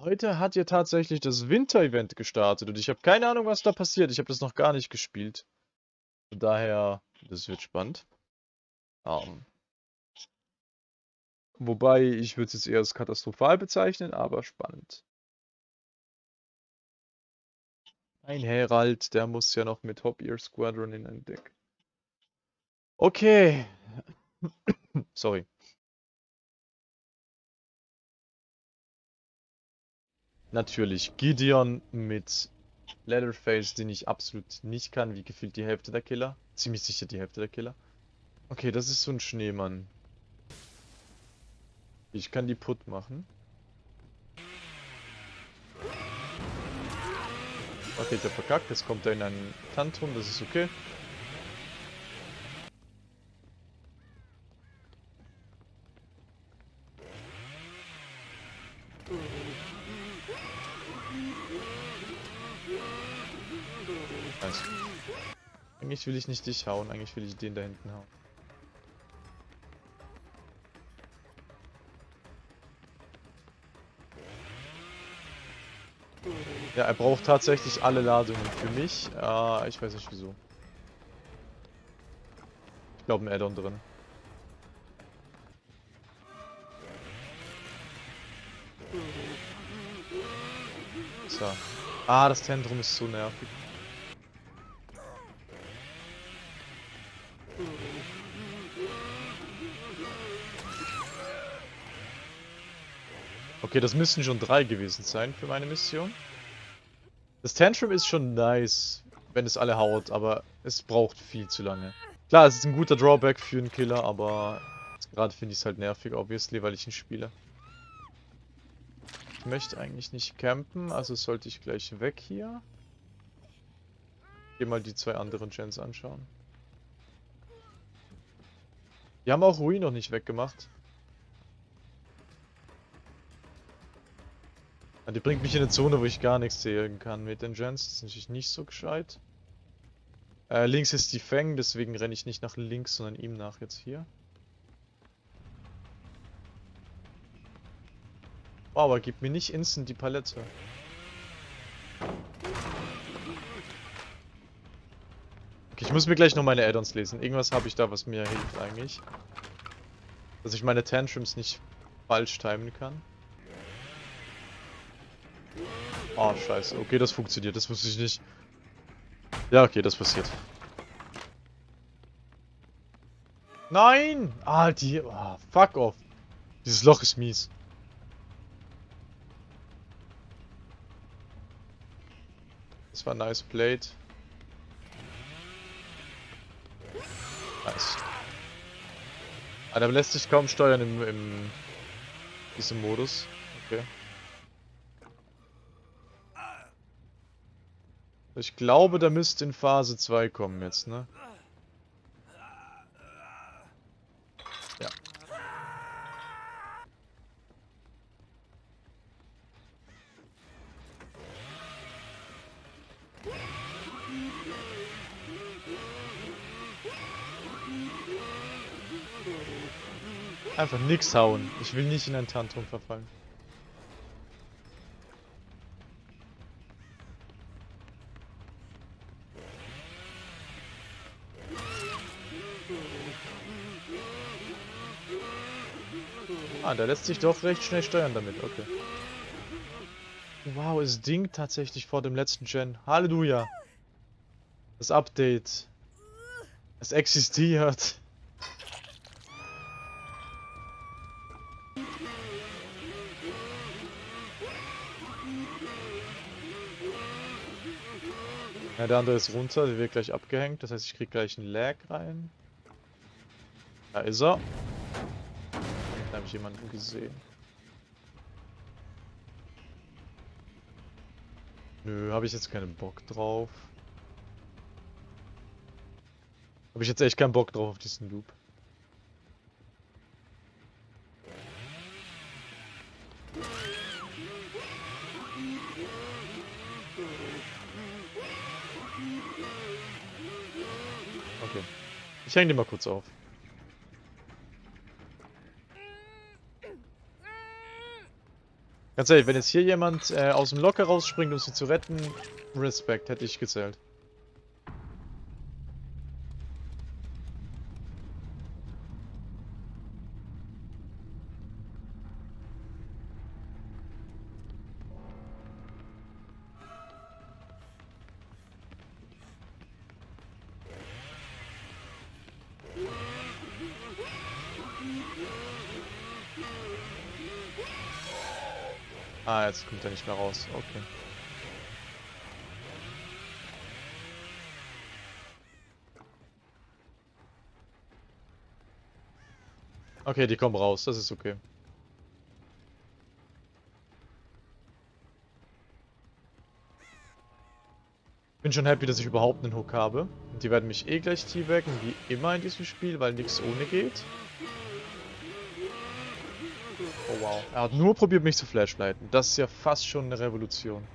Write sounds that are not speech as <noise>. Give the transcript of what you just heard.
Heute hat ja tatsächlich das Winter-Event gestartet und ich habe keine Ahnung, was da passiert. Ich habe das noch gar nicht gespielt. Von daher, das wird spannend. Ähm, wobei, ich würde es jetzt eher als katastrophal bezeichnen, aber spannend. Ein Herald, der muss ja noch mit Hop Ear Squadron in ein Deck. Okay. <coughs> Sorry. Natürlich Gideon mit Leatherface, den ich absolut nicht kann, wie gefühlt die Hälfte der Killer. Ziemlich sicher die Hälfte der Killer. Okay, das ist so ein Schneemann. Ich kann die Put machen. Okay, hab verkackt. Jetzt kommt er in einen Tantrum, das ist okay. Nice. Eigentlich will ich nicht dich hauen, eigentlich will ich den da hinten hauen. Ja, er braucht tatsächlich alle Ladungen für mich. Äh, ich weiß nicht wieso. Ich glaube ein Addon drin. So. Ah, das Zentrum ist so nervig. Okay, das müssen schon drei gewesen sein für meine Mission. Das Tantrum ist schon nice, wenn es alle haut, aber es braucht viel zu lange. Klar, es ist ein guter Drawback für einen Killer, aber gerade finde ich es halt nervig, obviously, weil ich ihn spiele. Möchte eigentlich nicht campen, also sollte ich gleich weg hier. Geh mal die zwei anderen Gens anschauen. Die haben auch Ruin noch nicht weggemacht. Ja, die bringt mich in eine Zone, wo ich gar nichts sehen kann mit den Gens. Das ist natürlich nicht so gescheit. Äh, links ist die Feng, deswegen renne ich nicht nach links, sondern ihm nach jetzt hier. Oh, aber gib mir nicht instant die Palette. Okay, ich muss mir gleich noch meine Addons lesen. Irgendwas habe ich da, was mir hilft eigentlich. Dass ich meine Tantrums nicht falsch timen kann. Oh, scheiße. Okay, das funktioniert. Das wusste ich nicht. Ja, okay, das passiert. Nein! Ah, die... Oh, fuck off. Dieses Loch ist mies. Das war nice played. Nice. Ah, der lässt sich kaum steuern im, im diesem Modus. Okay. Ich glaube, da müsste in Phase 2 kommen jetzt, ne? Ja. Einfach nix hauen. Ich will nicht in ein Tantrum verfallen. Ah, der lässt sich doch recht schnell steuern damit, okay. Wow, es dingt tatsächlich vor dem letzten Gen. Halleluja. Das Update. Es existiert. Ja, der andere ist runter, der wird gleich abgehängt. Das heißt, ich krieg gleich einen Lag rein. Da ist er habe ich jemanden gesehen. Nö, habe ich jetzt keinen Bock drauf. Habe ich jetzt echt keinen Bock drauf auf diesen Loop. Okay. Ich hänge den mal kurz auf. Ganz ehrlich, wenn jetzt hier jemand äh, aus dem Locker rausspringt, um sie zu retten, Respekt, hätte ich gezählt. Ah, jetzt kommt er nicht mehr raus. Okay. Okay, die kommen raus. Das ist okay. Bin schon happy, dass ich überhaupt einen Hook habe. Und die werden mich eh gleich teabaggen, wie immer in diesem Spiel, weil nichts ohne geht. Oh wow. Er hat nur probiert, mich zu flashlighten. Das ist ja fast schon eine Revolution.